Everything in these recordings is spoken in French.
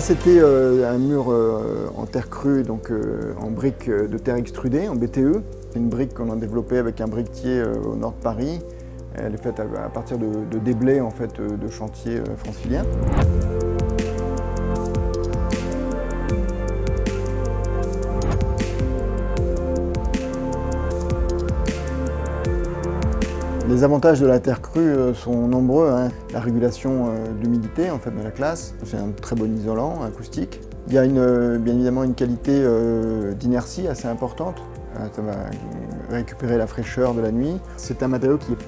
C'était euh, un mur euh, en terre crue, donc euh, en briques de terre extrudée, en BTE. C'est une brique qu'on a développée avec un briquetier au nord de Paris. Elle est faite à partir de, de déblais en fait, de chantiers franciliens. Les avantages de la terre crue euh, sont nombreux. Hein. La régulation euh, d'humidité en fait, de la classe, c'est un très bon isolant acoustique. Il y a euh, bien évidemment une qualité d'inertie assez importante. Ça va récupérer la fraîcheur de la nuit. C'est un matériau qui est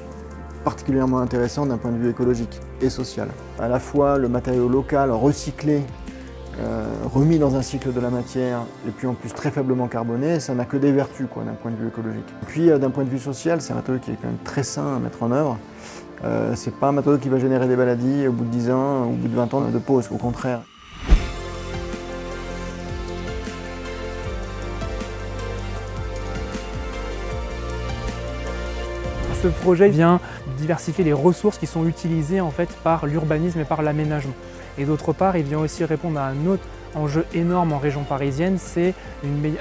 particulièrement intéressant d'un point de vue écologique et social. À la fois le matériau local recyclé remis dans un cycle de la matière et puis en plus très faiblement carboné, ça n'a que des vertus d'un point de vue écologique. Puis euh, d'un point de vue social, c'est un matériau qui est quand même très sain à mettre en œuvre. Euh, c'est pas un matériau qui va générer des maladies au bout de 10 ans, au bout de 20 ans de pause, au contraire. Ce projet vient diversifier les ressources qui sont utilisées en fait par l'urbanisme et par l'aménagement. Et d'autre part, il vient aussi répondre à un autre enjeu énorme en région parisienne, c'est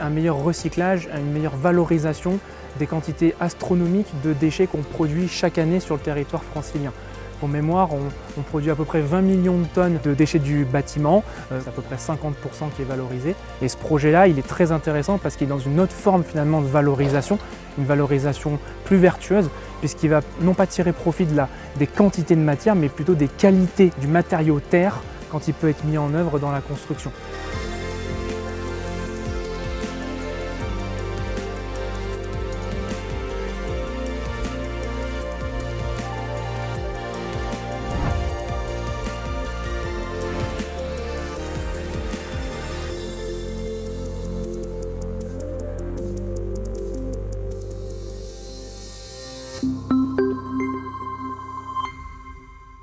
un meilleur recyclage, une meilleure valorisation des quantités astronomiques de déchets qu'on produit chaque année sur le territoire francilien. Pour mémoire, on, produit à peu près 20 millions de tonnes de déchets du bâtiment, euh, c'est à peu près 50% qui est valorisé. Et ce projet-là, il est très intéressant parce qu'il est dans une autre forme finalement de valorisation, une valorisation plus vertueuse, puisqu'il va non pas tirer profit de la, des quantités de matière, mais plutôt des qualités du matériau terre quand il peut être mis en œuvre dans la construction.